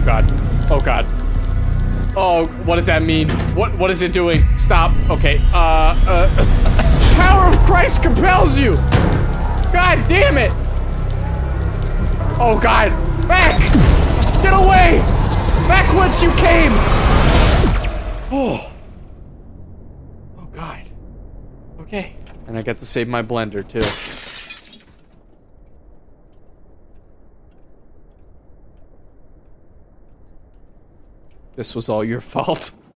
god. Oh, god. Oh, what does that mean? What what is it doing? Stop. Okay. Uh uh Power of Christ compels you. God damn it. Oh god. Back. Get away. Back whence you came. Oh. Oh god. Okay. And I get to save my blender too. This was all your fault.